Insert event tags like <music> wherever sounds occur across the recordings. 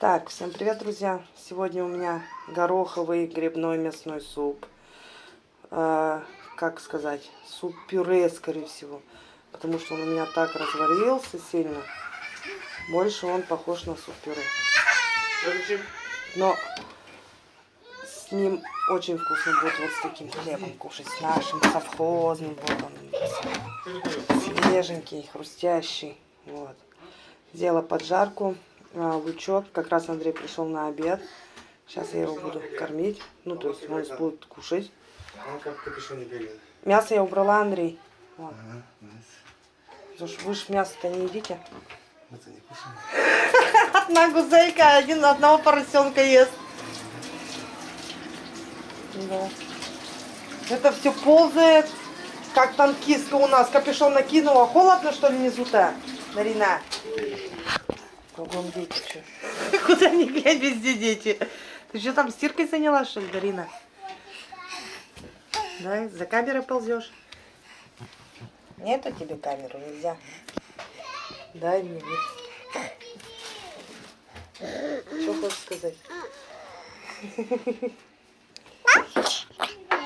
Так, всем привет, друзья! Сегодня у меня гороховый грибной мясной суп. Э, как сказать, суп-пюре, скорее всего. Потому что он у меня так разварился сильно. Больше он похож на суп-пюре. Но с ним очень вкусно будет вот с таким хлебом кушать. С нашим совхозным. Вот он. Свеженький, хрустящий. Вот. Сделала поджарку лучок. Как раз Андрей пришел на обед. Сейчас я его буду кормить. Ну, то есть он будет кушать. Бегает. Мясо я убрала, Андрей. Вот. Вы же мясо-то не едите. Кушаем. <laughs> Одна гузейка, один одного поросенка ест. Да. Это все ползает, как танкистка у нас. Капюшон накинула. Холодно, что ли, внизу-то, Дарина? Кругом дети, что? <laughs> Куда ни глянь, везде дети. Ты что там стиркой занялась, что ли, Дарина? Да, за камерой ползешь. Нету тебе камеру, нельзя. Дай мне. Что хочешь сказать?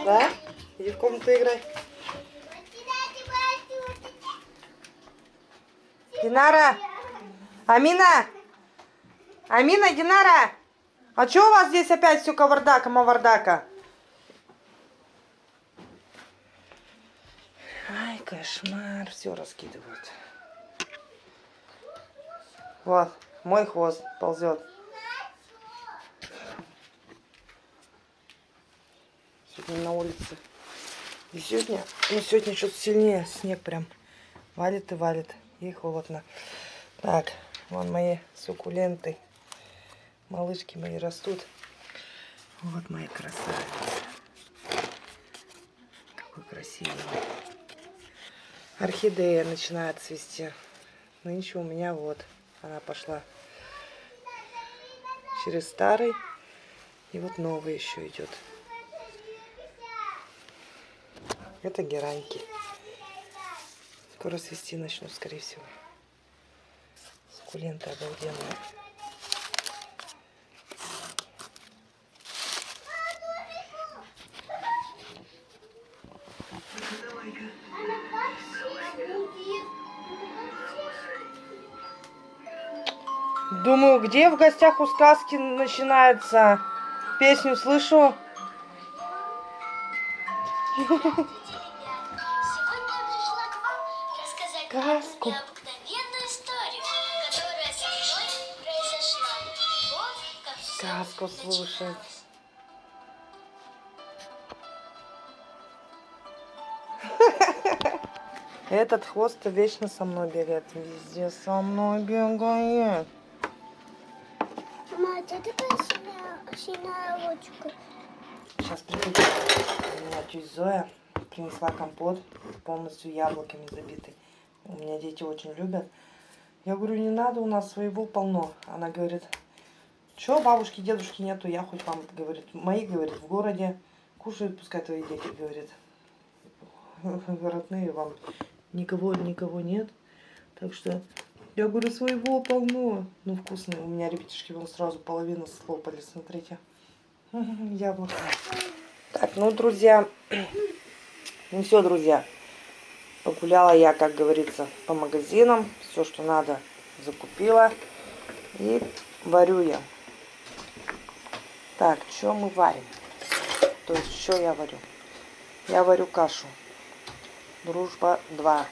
Да? Иди в комнату играй. Динара! Амина! Амина, Динара! А что у вас здесь опять все кавардака, мавардака? Ай, кошмар, все раскидывают. Вот, мой хвост ползет. Сегодня на улице. И сегодня, ну сегодня что-то сильнее снег прям валит и валит. И холодно. Так, вон мои суккуленты. Малышки мои растут. Вот мои красавицы. Какой красивый. Орхидея начинает цвести. Нынче у меня вот. Она пошла через старый. И вот новый еще идет. Это гераньки. Скоро свести начну, скорее всего. Суккуленты обалденные. Думаю, где в гостях у сказки начинается? Песню слышу. Сегодня я пришла к вам рассказать вам Сказку. Сказку слушать. Этот хвост вечно со мной бегает. Везде со мной бегает. Мама, это такая синяя, синяя ручка. Сейчас приду. У меня тетя Зоя принесла компот полностью яблоками забитый. У меня дети очень любят. Я говорю, не надо, у нас своего полно. Она говорит, что бабушки, дедушки нету, я хоть вам, говорит, мои, говорит, в городе кушают, пускай твои дети, говорит. <laughs> Родные вам никого, никого нет. Так что я говорю, своего полно. Ну, вкусные. У меня ребятишки вон сразу половину слопали, смотрите. <laughs> Яблоко. Так, ну, друзья, <clears throat> ну все, друзья. Погуляла я, как говорится, по магазинам. Все, что надо, закупила. И варю я. Так, что мы варим? То есть, что я варю? Я варю кашу. Дружба 2.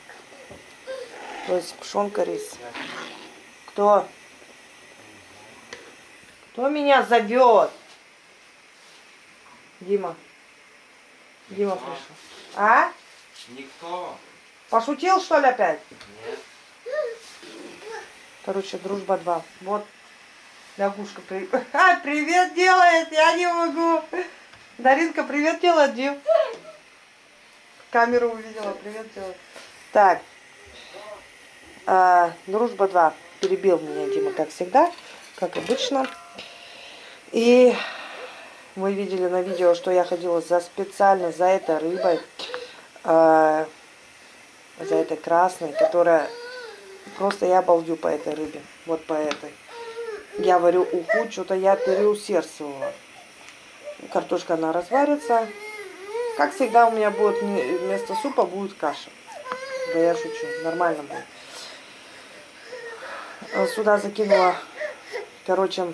То есть, пшенка, рис. Кто? Кто меня зовет? Дима. Дима пришел. А? Никто. Пошутил, что ли, опять? Нет. Короче, дружба 2. Вот. Лягушка при... <laughs> А, привет делает, я не могу. Даринка, привет делает, Дим. Камеру увидела, привет делает. Так. А, дружба 2. Перебил меня Дима, как всегда, как обычно. И вы видели на видео, что я ходила за специально за этой рыбой. а, за этой красной, которая Просто я балдю по этой рыбе. Вот по этой. Я варю уху, что-то я переусердствовала. Картошка, она разварится. Как всегда, у меня будет вместо супа будет каша. Да я шучу, нормально будет. А Сюда закинула, короче,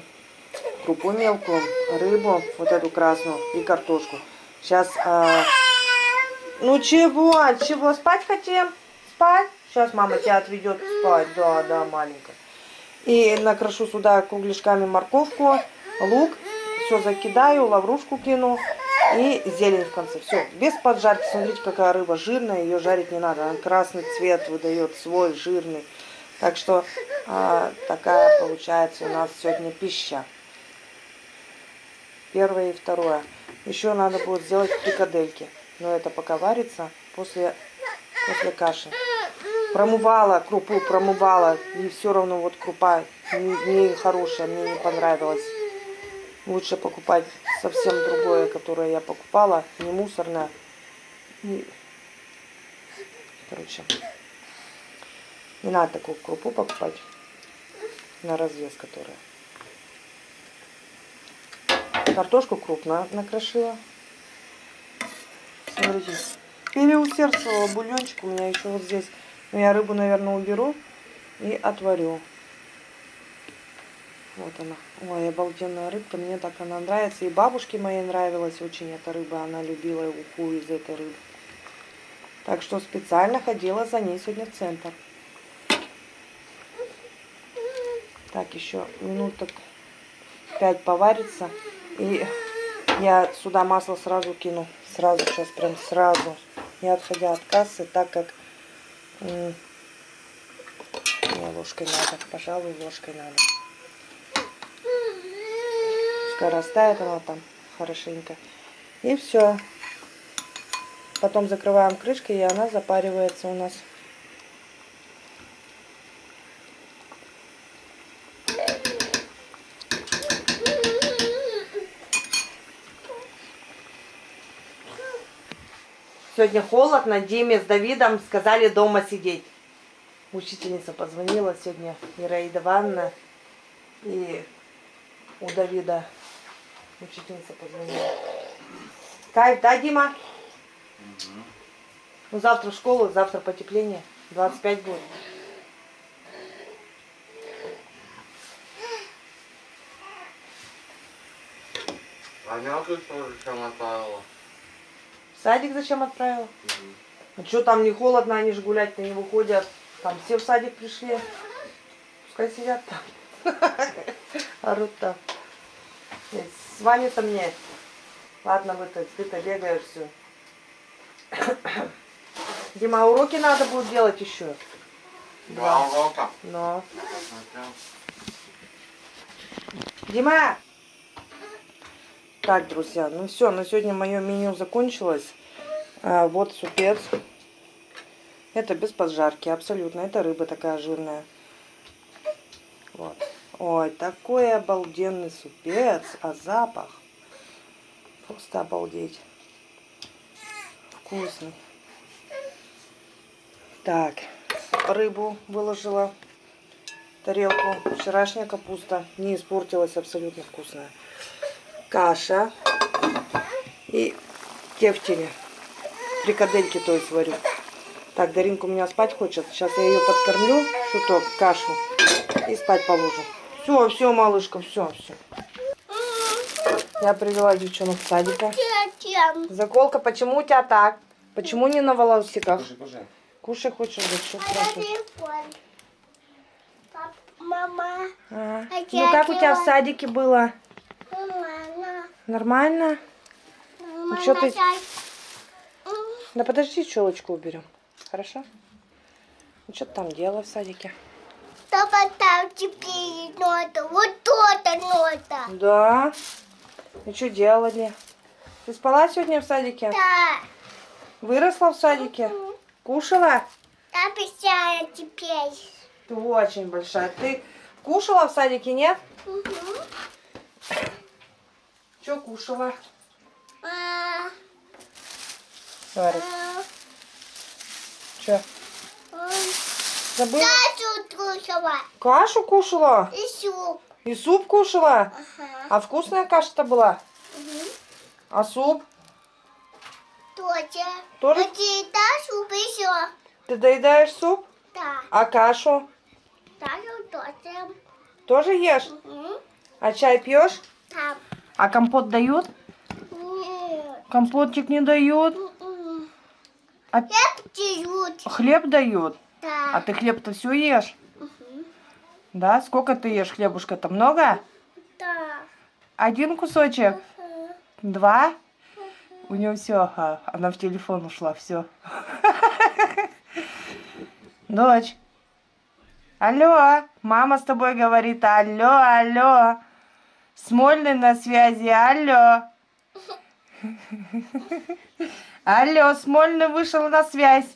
крупу мелкую, рыбу, вот эту красную и картошку. Сейчас, ну чего, чего, спать хотим? Спать? Сейчас мама тебя отведет спать, да, да, маленькая. И накрошу сюда кругляшками морковку, лук, все закидаю, лаврушку кину и зелень в конце. Все, без поджарки. Смотрите, какая рыба жирная, ее жарить не надо. Она красный цвет выдает, свой жирный. Так что а, такая получается у нас сегодня пища. Первое и второе. Еще надо будет сделать фрикадельки. Но это пока варится после, после каши. Промывала крупу, промывала. И все равно вот крупа не, не хорошая, мне не понравилась. Лучше покупать совсем другое, которое я покупала. Не мусорное. И, Короче, не надо такую крупу покупать. На развес, которая. Картошку крупно накрошила. Смотрите. Переусердствовала бульончик у меня еще вот здесь. Но я рыбу, наверное, уберу и отварю. Вот она. Ой, обалденная рыбка. Мне так она нравится. И бабушке моей нравилась очень эта рыба. Она любила уху из этой рыбы. Так что специально ходила за ней сегодня в центр. Так, еще минуток пять поварится. И я сюда масло сразу кину. Сразу, сейчас прям сразу. Не отходя от кассы, так как... Не, ложкой надо. Пожалуй, ложкой надо. Пускай растает она там хорошенько. И все. Потом закрываем крышкой, и она запаривается у нас. Сегодня холодно, Диме с Давидом сказали дома сидеть. Учительница позвонила сегодня, Ираида Ивановна, и у Давида учительница позвонила. Кайф, да, Дима? Ну, завтра в школу, завтра потепление, 25 будет. А мелкую тоже чем отправила? Садик зачем отправила? А что там не холодно, они же гулять-то не выходят. Там все в садик пришли. Пускай сидят там. <laughs> Орут там. С вами-то мне. Ладно, вы-то, ты-то бегаешь все. <coughs> Дима, а уроки надо будет делать еще. Два урока. Но. Дима! Так, друзья, ну все, на сегодня мое меню закончилось. А, вот супец. Это без поджарки, абсолютно. Это рыба такая жирная. Вот. Ой, такой обалденный супец. А запах. Просто обалдеть. Вкусный. Так, рыбу выложила тарелку. Вчерашняя капуста не испортилась, абсолютно вкусная. Каша и тефтели. Фрикадельки, то есть, варю. Так, Даринка у меня спать хочет. Сейчас я ее подкормлю, шуток, кашу. И спать положу. Все, все, малышка, все, все. Я привела девчонок в садика. Заколка, почему у тебя так? Почему не на волосиках? Кушай, кушай. Кушай хочешь, да что мама, А. А Ну как у тебя в садике было? Нормально? мама, чё ты- Да подожди, челочку уберем. Хорошо? Ну что ты там делала в садике? Папа, там теперь нота, вот то-то нота. Да. И что делали? Ты спала сегодня в садике? Да, Выросла в садике? Кушала? я писаю теперь. Ты очень большая. Ты кушала в садике, нет? Мгм. Что кушала? А, Говорит. а, Что? а. Забыла? Кашу кушала Кашу кушала? и суп. И суп кушала? Ага. А вкусная каша-то была? Мгм. А суп? Тоже. Тоже? А ты дашь еще? Ты доедаешь суп? Да. А кашу? Дашь тоже. Тоже ешь? Мгм. А чай пьешь? Там. А компот дают? Нет. Компотчик не дают. М-м. А Хлеб тяжут. хлеб дают? Да. А ты хлеб-то все ешь? Мгм. Да? Сколько ты ешь хлебушка-то? Много? Да. Один кусочек? Мгм. Два? У нее все, она в телефон ушла, все. <laughs> Дочь. Алло, мама с тобой говорит, алло, алло. Смольный на связи, алло. Алло, Смольный вышел на связь.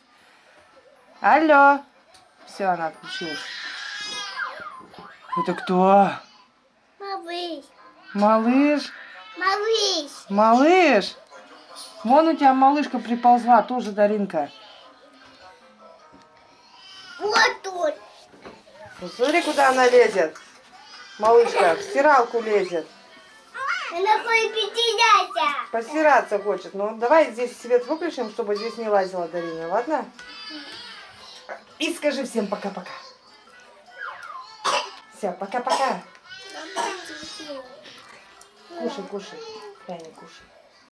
Алло. Все, она отключилась. Это кто? Малыш. Малыш? Малыш. Малыш? Вон у тебя малышка приползла, тоже Даринка. Вот тут. Смотри, куда она лезет. Малышка, в стиралку лезет. Она хочет. Постираться хочет. Ну, давай здесь свет выключим, чтобы здесь не лазила Дарина, ладно? И скажи всем пока-пока. Все, пока-пока. Кушай, кушай. Не кушай.